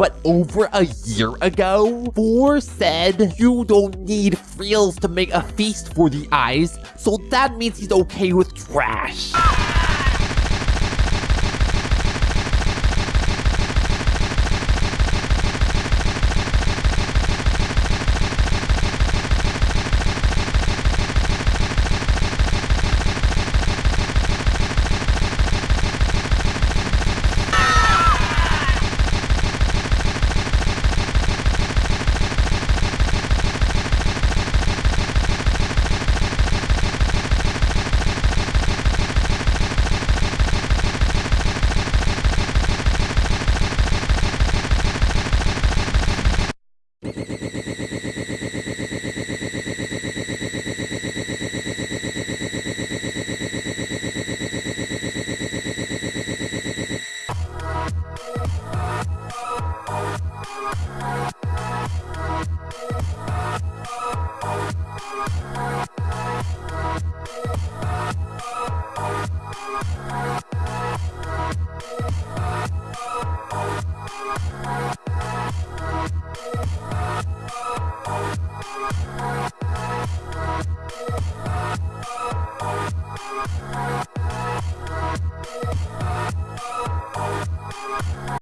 But over a year ago, Four said you don't need frills to make a feast for the eyes, so that means he's okay with trash. Música